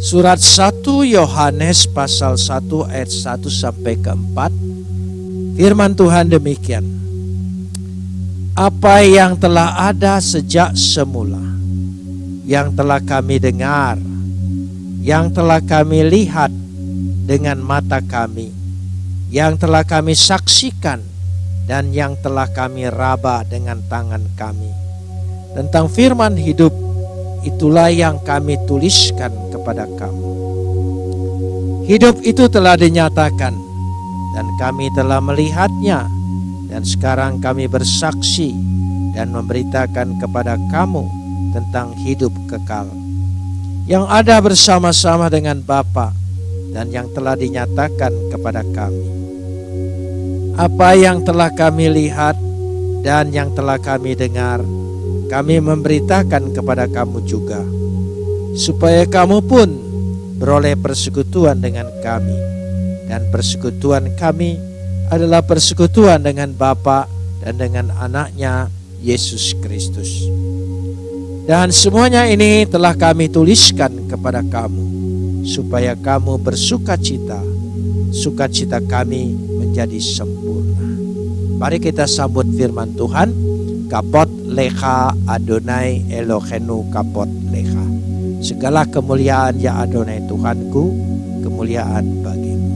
Surat 1 Yohanes pasal 1 ayat 1 sampai ke 4 Firman Tuhan demikian. Apa yang telah ada sejak semula Yang telah kami dengar Yang telah kami lihat dengan mata kami Yang telah kami saksikan Dan yang telah kami raba dengan tangan kami. Tentang firman hidup itulah yang kami tuliskan kepada kamu. Hidup itu telah dinyatakan dan kami telah melihatnya dan sekarang kami bersaksi dan memberitakan kepada kamu tentang hidup kekal yang ada bersama-sama dengan Bapa dan yang telah dinyatakan kepada kami. Apa yang telah kami lihat dan yang telah kami dengar, kami memberitakan kepada kamu juga, supaya kamu pun beroleh persekutuan dengan kami, dan persekutuan kami adalah persekutuan dengan Bapa dan dengan anaknya Yesus Kristus. Dan semuanya ini telah kami tuliskan kepada kamu, supaya kamu bersuka cita, sukacita kami menjadi sempurna. Mari kita sambut firman Tuhan, kapot leha Adonai Elohenu kapot leha. Segala kemuliaan ya Adonai Tuhanku, kemuliaan bagimu.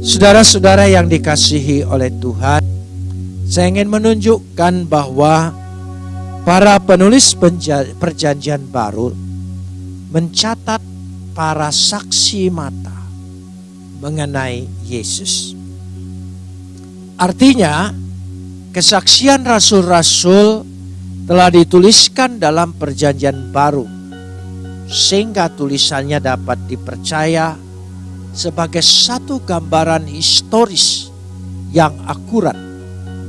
Saudara-saudara yang dikasihi oleh Tuhan, saya ingin menunjukkan bahwa para penulis perjanjian baru mencatat para saksi mata mengenai Yesus. Artinya, Kesaksian rasul-rasul telah dituliskan dalam perjanjian baru sehingga tulisannya dapat dipercaya sebagai satu gambaran historis yang akurat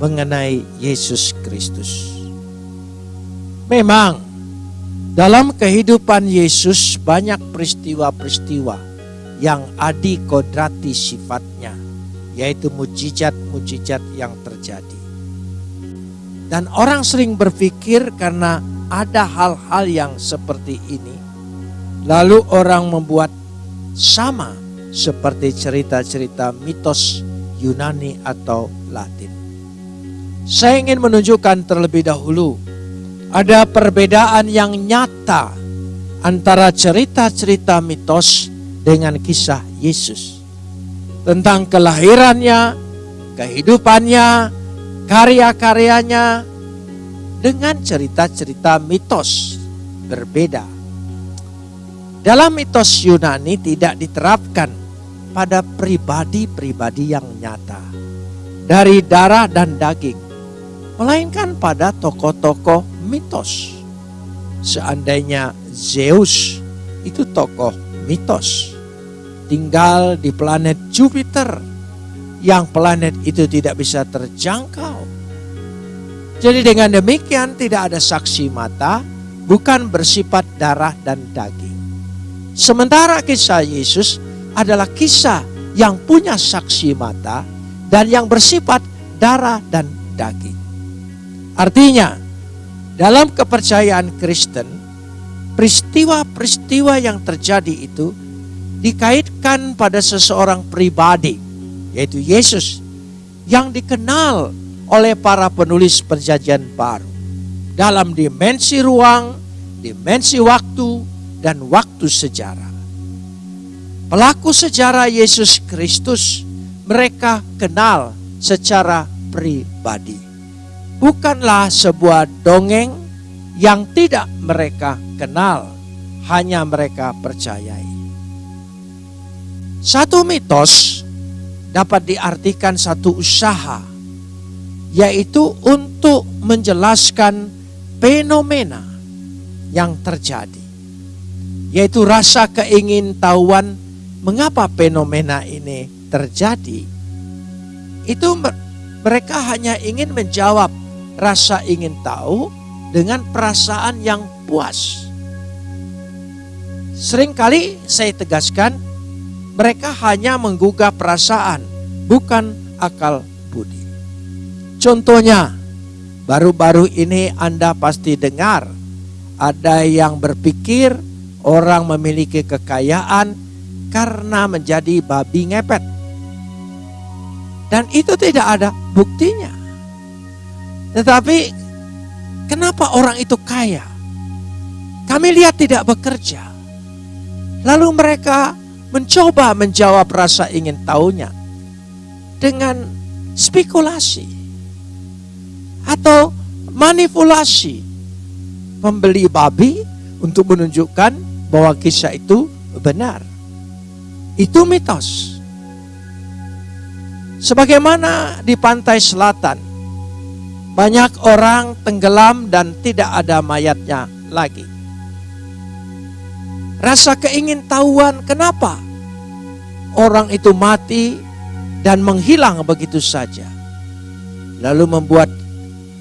mengenai Yesus Kristus. Memang dalam kehidupan Yesus banyak peristiwa-peristiwa yang adi kodrati sifatnya, yaitu mujizat-mujizat yang terjadi. Dan orang sering berpikir karena ada hal-hal yang seperti ini. Lalu orang membuat sama seperti cerita-cerita mitos Yunani atau Latin. Saya ingin menunjukkan terlebih dahulu ada perbedaan yang nyata antara cerita-cerita mitos dengan kisah Yesus. Tentang kelahirannya, kehidupannya, karya-karyanya dengan cerita-cerita mitos berbeda. Dalam mitos Yunani tidak diterapkan pada pribadi-pribadi yang nyata dari darah dan daging, melainkan pada tokoh-tokoh mitos. Seandainya Zeus itu tokoh mitos, tinggal di planet Jupiter yang planet itu tidak bisa terjangkau. Jadi dengan demikian tidak ada saksi mata, bukan bersifat darah dan daging. Sementara kisah Yesus adalah kisah yang punya saksi mata dan yang bersifat darah dan daging. Artinya, dalam kepercayaan Kristen, peristiwa-peristiwa yang terjadi itu dikaitkan pada seseorang pribadi yaitu Yesus yang dikenal oleh para penulis perjanjian baru dalam dimensi ruang, dimensi waktu, dan waktu sejarah. Pelaku sejarah Yesus Kristus mereka kenal secara pribadi. Bukanlah sebuah dongeng yang tidak mereka kenal, hanya mereka percayai. Satu mitos dapat diartikan satu usaha, yaitu untuk menjelaskan fenomena yang terjadi, yaitu rasa keingintahuan mengapa fenomena ini terjadi. Itu mereka hanya ingin menjawab rasa ingin tahu dengan perasaan yang puas. Seringkali saya tegaskan mereka hanya menggugah perasaan, bukan akal budi. Contohnya, baru-baru ini Anda pasti dengar ada yang berpikir orang memiliki kekayaan karena menjadi babi ngepet. Dan itu tidak ada buktinya. Tetapi kenapa orang itu kaya? Kami lihat tidak bekerja. Lalu mereka mencoba menjawab rasa ingin tahunya dengan spekulasi atau manipulasi membeli babi untuk menunjukkan bahwa kisah itu benar. Itu mitos. Sebagaimana di pantai selatan, banyak orang tenggelam dan tidak ada mayatnya lagi. Rasa keingintahuan kenapa orang itu mati dan menghilang begitu saja. Lalu membuat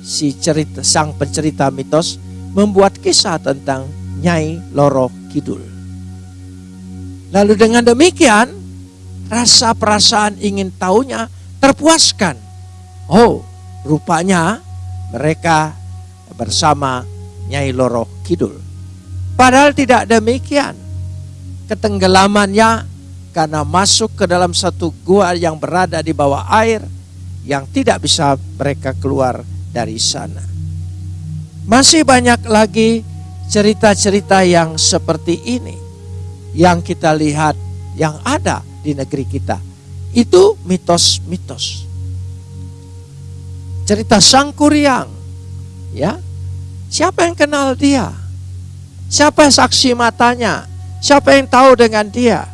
si cerita sang pencerita mitos membuat kisah tentang Nyai Loro Kidul. Lalu dengan demikian, rasa perasaan ingin tahunya terpuaskan. Oh, rupanya mereka bersama Nyai Loro Kidul. Padahal tidak demikian. Ketenggelamannya karena masuk ke dalam satu gua yang berada di bawah air yang tidak bisa mereka keluar dari sana. Masih banyak lagi cerita-cerita yang seperti ini yang kita lihat yang ada di negeri kita. Itu mitos-mitos. Cerita Sang Kuryang. Ya. Siapa yang kenal dia? Siapa saksi matanya? Siapa yang tahu dengan dia?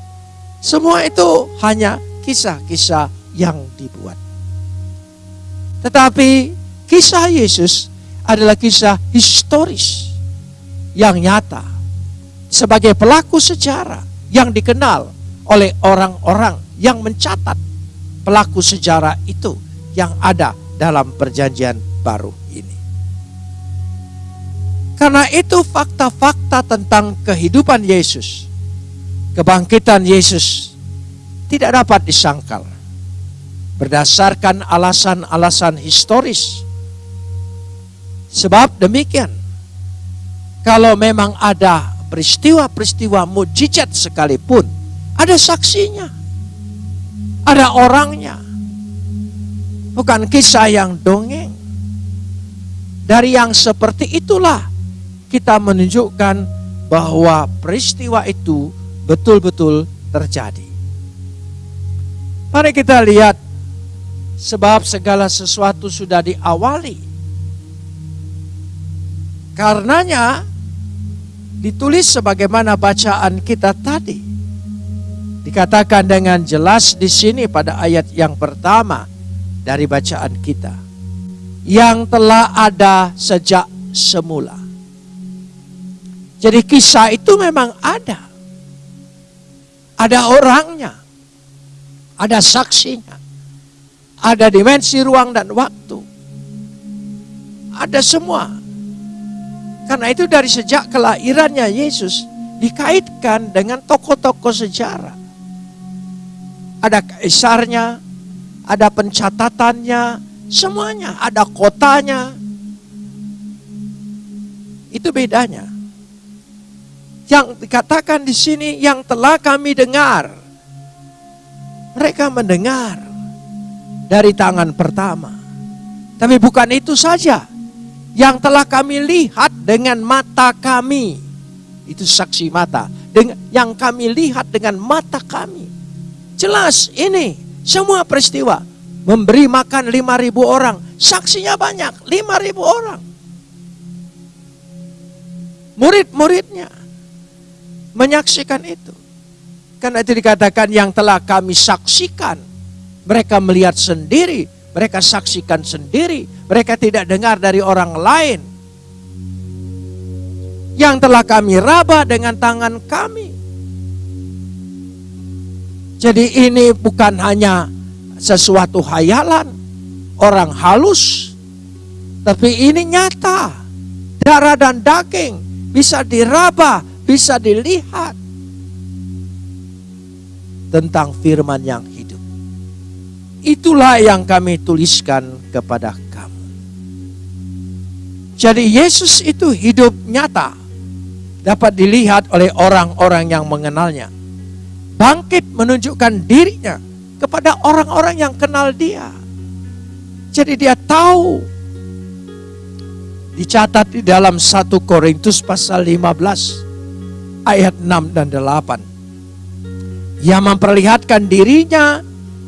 Semua itu hanya kisah-kisah yang dibuat. Tetapi kisah Yesus adalah kisah historis yang nyata sebagai pelaku sejarah yang dikenal oleh orang-orang yang mencatat pelaku sejarah itu yang ada dalam perjanjian baru. Karena itu fakta-fakta tentang kehidupan Yesus, kebangkitan Yesus tidak dapat disangkal berdasarkan alasan-alasan historis. Sebab demikian, kalau memang ada peristiwa-peristiwa mujizat sekalipun, ada saksinya. Ada orangnya. Bukan kisah yang dongeng. Dari yang seperti itulah kita menunjukkan bahwa peristiwa itu betul-betul terjadi. Mari kita lihat sebab segala sesuatu sudah diawali. Karenanya ditulis sebagaimana bacaan kita tadi. Dikatakan dengan jelas di sini pada ayat yang pertama dari bacaan kita. Yang telah ada sejak semula. Jadi kisah itu memang ada. Ada orangnya. Ada saksinya. Ada dimensi ruang dan waktu. Ada semua. Karena itu dari sejak kelahirannya Yesus dikaitkan dengan tokoh-tokoh sejarah. Ada kaisarnya, ada pencatatannya, semuanya, ada kotanya. Itu bedanya. Yang dikatakan di sini yang telah kami dengar. Mereka mendengar dari tangan pertama. Tapi bukan itu saja yang telah kami lihat dengan mata kami. Itu saksi mata. Yang kami lihat dengan mata kami. Jelas ini semua peristiwa. Memberi makan 5.000 orang. Saksinya banyak, 5.000 orang. Murid-muridnya menyaksikan itu. Karena itu dikatakan yang telah kami saksikan. Mereka melihat sendiri mereka saksikan sendiri, mereka tidak dengar dari orang lain. Yang telah kami raba dengan tangan kami. Jadi ini bukan hanya sesuatu hayalan, orang halus, tapi ini nyata. Darah dan daging bisa diraba, bisa dilihat tentang firman yang Itulah yang kami tuliskan kepada kamu. Jadi Yesus itu hidup nyata. dapat dilihat oleh orang-orang yang mengenalnya. Bangkit menunjukkan dirinya kepada orang-orang yang kenal dia. Jadi dia tahu. Dicatat di dalam 1 Korintus pasal 15 ayat 6 dan 8. Ia memperlihatkan dirinya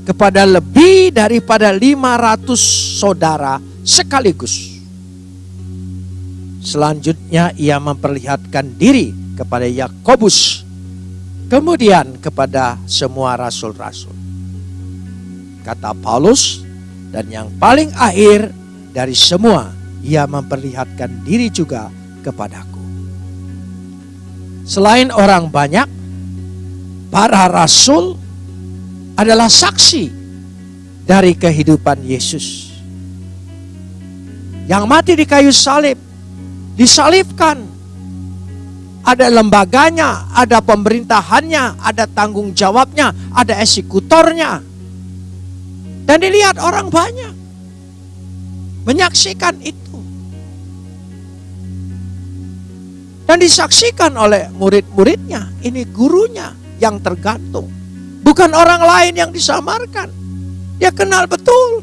kepada lebih daripada 500 saudara sekaligus Selanjutnya ia memperlihatkan diri kepada Yakobus, kemudian kepada semua rasul-rasul. Kata Paulus, dan yang paling akhir dari semua, ia memperlihatkan diri juga kepadaku. Selain orang banyak, para rasul adalah saksi dari kehidupan Yesus. Yang mati di kayu salib disalibkan. Ada lembaganya, ada pemerintahannya, ada tanggung jawabnya, ada eksekutornya. Dan dilihat orang banyak. Menyaksikan itu. Dan disaksikan oleh murid-muridnya. Ini gurunya yang tergantung. Bukan orang lain yang disamarkan. Dia kenal betul.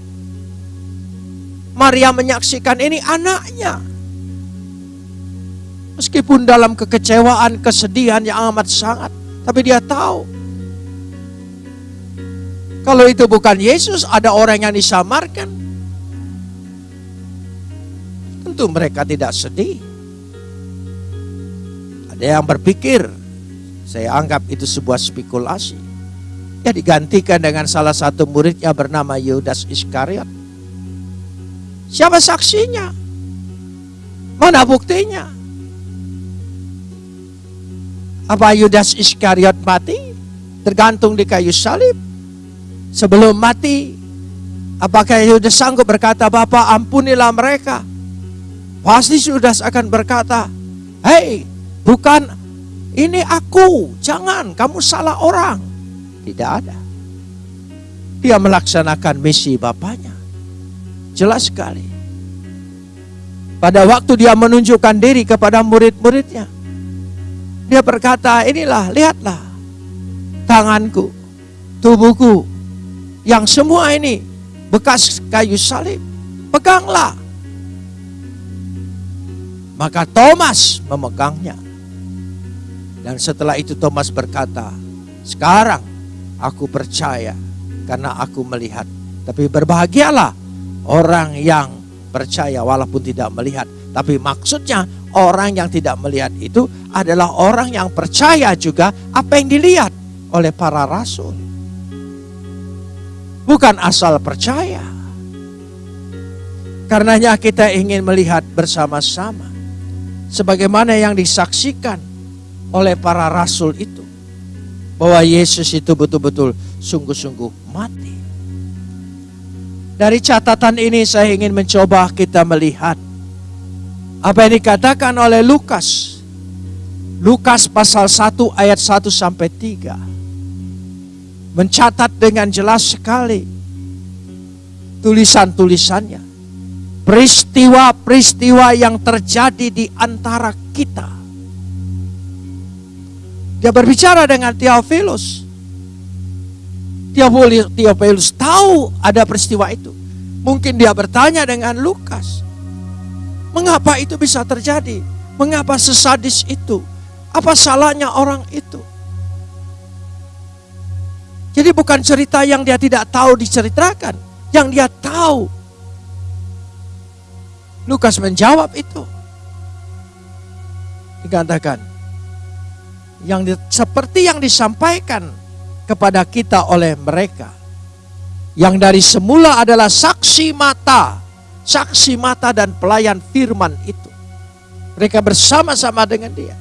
Maria menyaksikan ini anaknya. Meskipun dalam kekecewaan, kesedihan yang amat sangat. Tapi dia tahu. Kalau itu bukan Yesus, ada orang yang disamarkan. Tentu mereka tidak sedih. Ada yang berpikir, saya anggap itu sebuah spekulasi. Ya digantikan dengan salah satu muridnya bernama Yudas Iskariot. Siapa saksinya? Mana buktinya? Apa Yudas Iskariot mati? Tergantung di kayu salib. Sebelum mati, apakah Yudas sanggup berkata, Bapak ampunilah mereka? Pasti Yudas akan berkata, Hei, bukan ini aku, jangan kamu salah orang. Tidak ada. Dia melaksanakan misi Bapaknya. Jelas sekali. Pada waktu dia menunjukkan diri kepada murid-muridnya, dia berkata, inilah, lihatlah tanganku, tubuhku, yang semua ini bekas kayu salib. Peganglah. Maka Thomas memegangnya. Dan setelah itu Thomas berkata, sekarang aku percaya karena aku melihat. Tapi berbahagialah orang yang percaya walaupun tidak melihat. Tapi maksudnya orang yang tidak melihat itu adalah orang yang percaya juga apa yang dilihat oleh para rasul. Bukan asal percaya. Karenanya kita ingin melihat bersama-sama sebagaimana yang disaksikan oleh para rasul itu bahwa Yesus itu betul-betul sungguh-sungguh mati. Dari catatan ini saya ingin mencoba kita melihat apa yang dikatakan oleh Lukas Lukas pasal 1 ayat 1 sampai 3 mencatat dengan jelas sekali tulisan-tulisannya peristiwa-peristiwa yang terjadi di antara kita. Dia berbicara dengan Theophilus. Theophilus tahu ada peristiwa itu. Mungkin dia bertanya dengan Lukas. Mengapa itu bisa terjadi? Mengapa sesadis itu? Apa salahnya orang itu? Jadi bukan cerita yang dia tidak tahu diceritakan, yang dia tahu. Lukas menjawab itu. Dikatakan, yang di, seperti yang disampaikan kepada kita oleh mereka, yang dari semula adalah saksi mata, saksi mata dan pelayan firman itu. Mereka bersama-sama dengan dia.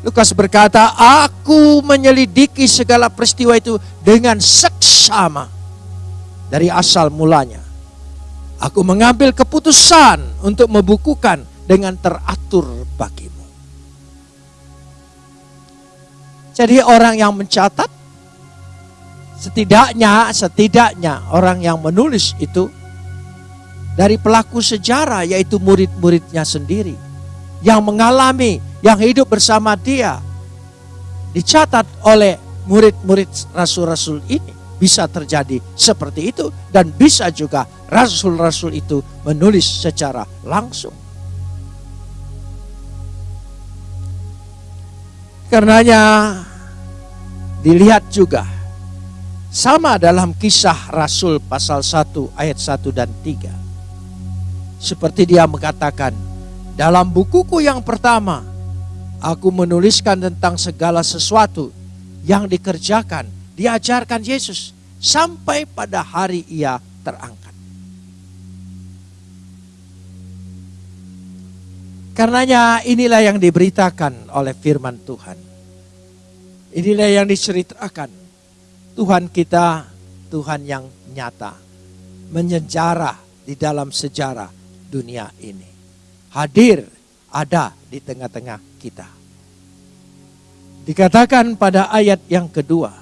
Lukas berkata, aku menyelidiki segala peristiwa itu dengan seksama dari asal mulanya. Aku mengambil keputusan untuk membukukan dengan teratur bagimu. Jadi orang yang mencatat, setidaknya, setidaknya orang yang menulis itu dari pelaku sejarah yaitu murid-muridnya sendiri yang mengalami, yang hidup bersama dia. Dicatat oleh murid-murid rasul-rasul ini bisa terjadi seperti itu dan bisa juga rasul-rasul itu menulis secara langsung. Karenanya dilihat juga sama dalam kisah Rasul pasal 1 ayat 1 dan 3. Seperti dia mengatakan, dalam bukuku yang pertama, aku menuliskan tentang segala sesuatu yang dikerjakan, diajarkan Yesus sampai pada hari ia terangkat. Karenanya inilah yang diberitakan oleh firman Tuhan. Inilah yang diceritakan. Tuhan kita, Tuhan yang nyata. Menyejarah di dalam sejarah dunia ini. Hadir ada di tengah-tengah kita. Dikatakan pada ayat yang kedua.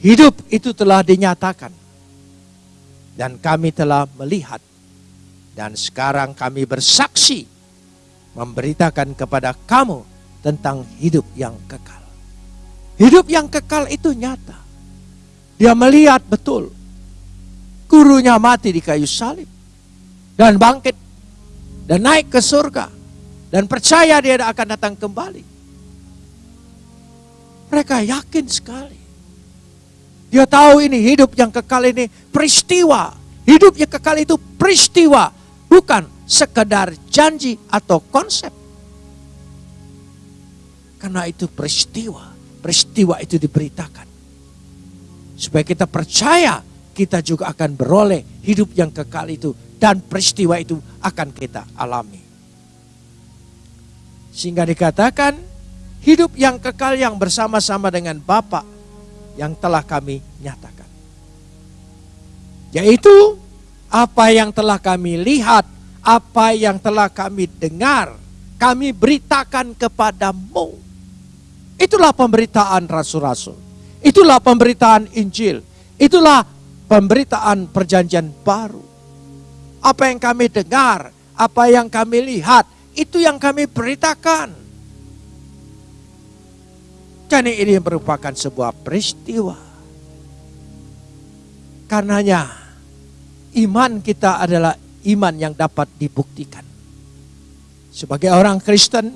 Hidup itu telah dinyatakan. Dan kami telah melihat. Dan sekarang kami bersaksi memberitakan kepada kamu tentang hidup yang kekal. Hidup yang kekal itu nyata. Dia melihat betul gurunya mati di kayu salib dan bangkit dan naik ke surga dan percaya dia akan datang kembali. Mereka yakin sekali. Dia tahu ini hidup yang kekal ini peristiwa. Hidup yang kekal itu peristiwa, bukan sekedar janji atau konsep. Karena itu peristiwa, peristiwa itu diberitakan. Supaya kita percaya kita juga akan beroleh hidup yang kekal itu dan peristiwa itu akan kita alami. Sehingga dikatakan hidup yang kekal yang bersama-sama dengan Bapa yang telah kami nyatakan. Yaitu apa yang telah kami lihat apa yang telah kami dengar, kami beritakan kepadamu. Itulah pemberitaan rasul-rasul. Itulah pemberitaan Injil. Itulah pemberitaan perjanjian baru. Apa yang kami dengar, apa yang kami lihat, itu yang kami beritakan. Jadi ini merupakan sebuah peristiwa. Karenanya iman kita adalah iman yang dapat dibuktikan. Sebagai orang Kristen,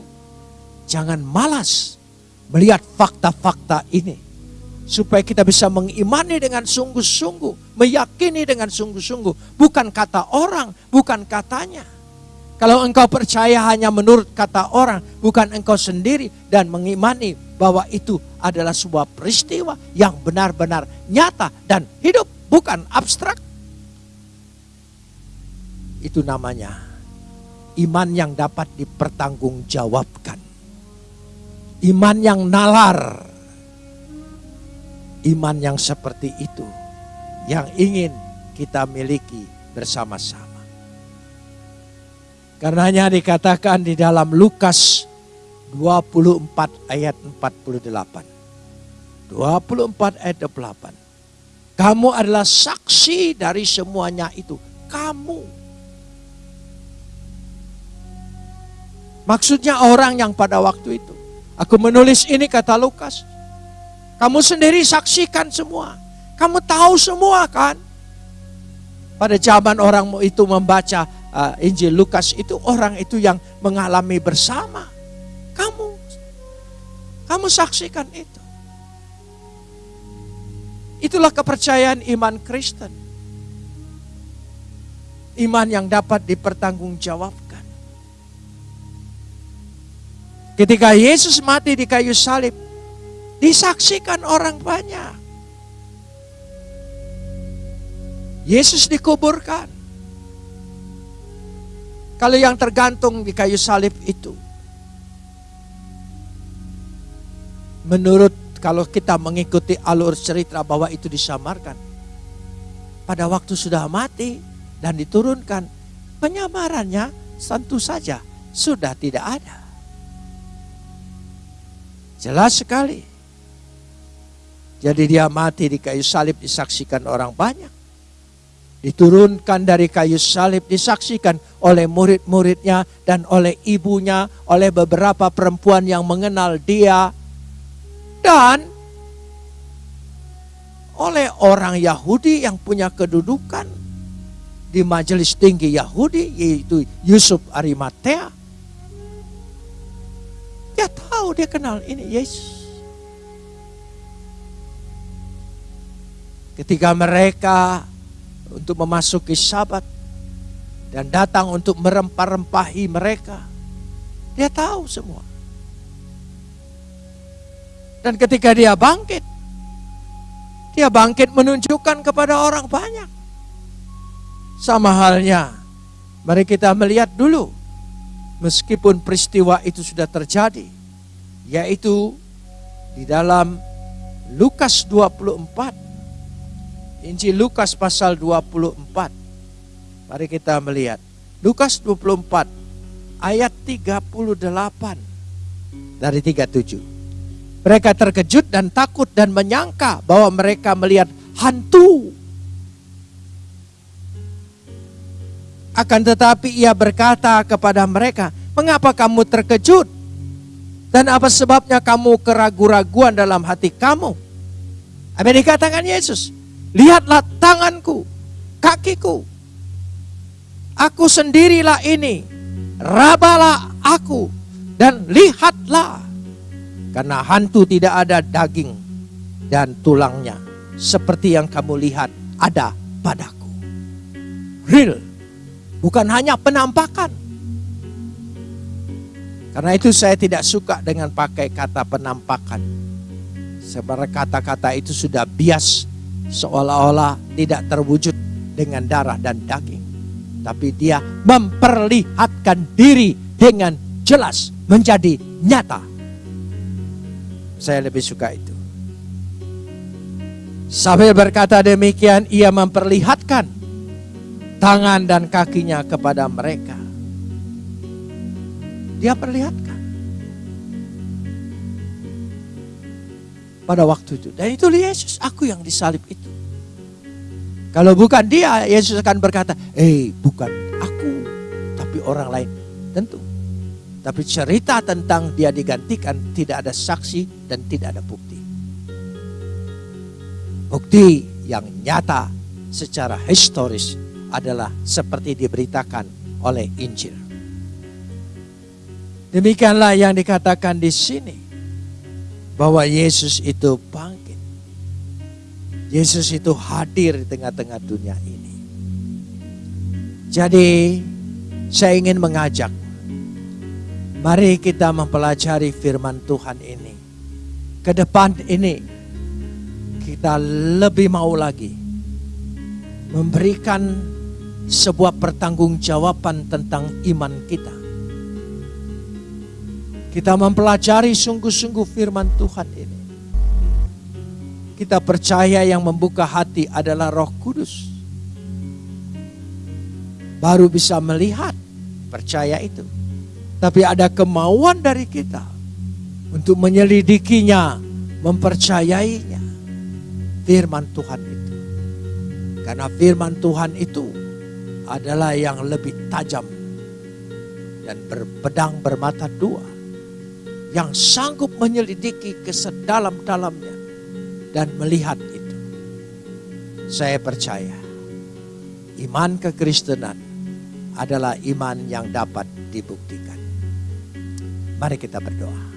jangan malas melihat fakta-fakta ini. Supaya kita bisa mengimani dengan sungguh-sungguh, meyakini dengan sungguh-sungguh. Bukan kata orang, bukan katanya. Kalau engkau percaya hanya menurut kata orang, bukan engkau sendiri dan mengimani bahwa itu adalah sebuah peristiwa yang benar-benar nyata dan hidup, bukan abstrak. Itu namanya iman yang dapat dipertanggungjawabkan. Iman yang nalar. Iman yang seperti itu yang ingin kita miliki bersama-sama. Karenanya dikatakan di dalam Lukas 24 ayat 48. 24 ayat 28. Kamu adalah saksi dari semuanya itu. Kamu Maksudnya orang yang pada waktu itu. Aku menulis ini kata Lukas. Kamu sendiri saksikan semua. Kamu tahu semua kan? Pada zaman orang itu membaca uh, Injil Lukas itu orang itu yang mengalami bersama. Kamu. Kamu saksikan itu. Itulah kepercayaan iman Kristen. Iman yang dapat dipertanggungjawabkan. Ketika Yesus mati di kayu salib, disaksikan orang banyak. Yesus dikuburkan. Kalau yang tergantung di kayu salib itu, menurut kalau kita mengikuti alur cerita bahwa itu disamarkan, pada waktu sudah mati dan diturunkan, penyamarannya tentu saja sudah tidak ada. Jelas sekali. Jadi dia mati di kayu salib disaksikan orang banyak. diturunkan dari kayu salib, disaksikan oleh murid-muridnya dan oleh ibunya, oleh beberapa perempuan yang mengenal dia, dan oleh orang Yahudi yang punya kedudukan di majelis tinggi Yahudi, yaitu Yusuf Arimatea. Dia tahu, dia kenal ini Yesus. Ketika mereka untuk memasuki sabat dan datang untuk merempah-rempahi mereka, dia tahu semua. Dan ketika dia bangkit, dia bangkit menunjukkan kepada orang banyak. Sama halnya, mari kita melihat dulu, meskipun peristiwa itu sudah terjadi, yaitu di dalam Lukas 24 Injil Lukas pasal 24. Mari kita melihat. Lukas 24 ayat 38 dari 37. Mereka terkejut dan takut dan menyangka bahwa mereka melihat hantu. Akan tetapi ia berkata kepada mereka, "Mengapa kamu terkejut? Dan apa sebabnya kamu keraguan-raguan dalam hati kamu?" Apa dikatakan Yesus? Lihatlah tanganku, kakiku. Aku sendirilah ini. Rabalah aku dan lihatlah. Karena hantu tidak ada daging dan tulangnya. Seperti yang kamu lihat ada padaku. Real. Bukan hanya penampakan. Karena itu saya tidak suka dengan pakai kata penampakan. Sebenarnya kata-kata itu sudah bias seolah-olah tidak terwujud dengan darah dan daging. Tapi dia memperlihatkan diri dengan jelas menjadi nyata. Saya lebih suka itu. Sambil berkata demikian, ia memperlihatkan tangan dan kakinya kepada mereka. Dia perlihatkan. pada waktu itu. Dan itu Yesus, aku yang disalib itu. Kalau bukan dia, Yesus akan berkata, eh bukan aku, tapi orang lain. Tentu. Tapi cerita tentang dia digantikan tidak ada saksi dan tidak ada bukti. Bukti yang nyata secara historis adalah seperti diberitakan oleh Injil. Demikianlah yang dikatakan di sini bahwa Yesus itu bangkit. Yesus itu hadir di tengah-tengah dunia ini. Jadi saya ingin mengajak, mari kita mempelajari firman Tuhan ini. Ke depan ini kita lebih mau lagi memberikan sebuah pertanggungjawaban tentang iman kita kita mempelajari sungguh-sungguh firman Tuhan ini. Kita percaya yang membuka hati adalah roh kudus. Baru bisa melihat, percaya itu. Tapi ada kemauan dari kita untuk menyelidikinya, mempercayainya. Firman Tuhan itu. Karena firman Tuhan itu adalah yang lebih tajam dan berpedang bermata dua yang sanggup menyelidiki ke sedalam-dalamnya dan melihat itu. Saya percaya iman kekristenan adalah iman yang dapat dibuktikan. Mari kita berdoa.